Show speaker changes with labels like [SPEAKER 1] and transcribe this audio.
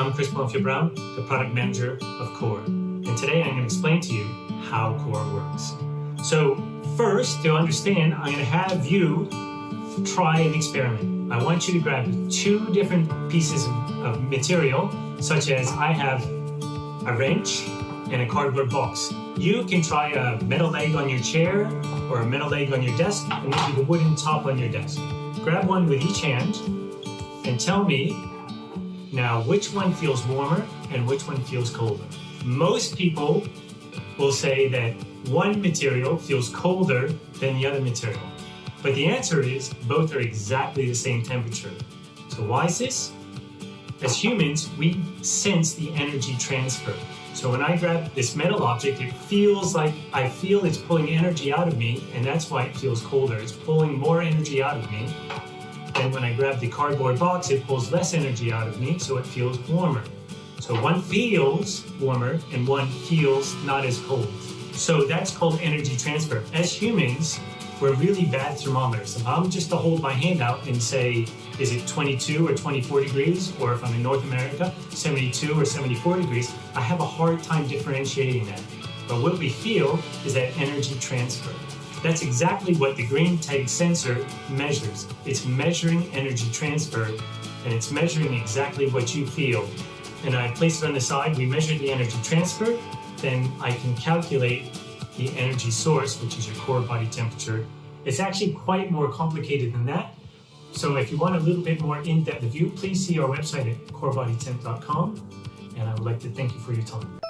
[SPEAKER 1] I'm Chris Bonfield Brown, the product manager of Core. And today I'm going to explain to you how Core works. So first, to understand, I'm going to have you try an experiment. I want you to grab two different pieces of material, such as I have a wrench and a cardboard box. You can try a metal leg on your chair or a metal leg on your desk and maybe the wooden top on your desk. Grab one with each hand and tell me now which one feels warmer and which one feels colder. Most people will say that one material feels colder than the other material. But the answer is both are exactly the same temperature. So why is this? As humans, we sense the energy transfer. So when I grab this metal object, it feels like I feel it's pulling energy out of me, and that's why it feels colder. It's pulling more energy out of me. And when I grab the cardboard box, it pulls less energy out of me, so it feels warmer. So one feels warmer and one feels not as cold. So that's called energy transfer. As humans, we're really bad thermometers. If I'm just to hold my hand out and say, is it 22 or 24 degrees, or if I'm in North America, 72 or 74 degrees, I have a hard time differentiating that. But what we feel is that energy transfer. That's exactly what the greenTEG sensor measures. It's measuring energy transfer, and it's measuring exactly what you feel. And I place it on the side, we measure the energy transfer, then I can calculate the energy source, which is your core body temperature. It's actually quite more complicated than that. So if you want a little bit more in-depth view, please see our website at corebodytemp.com. And I would like to thank you for your time.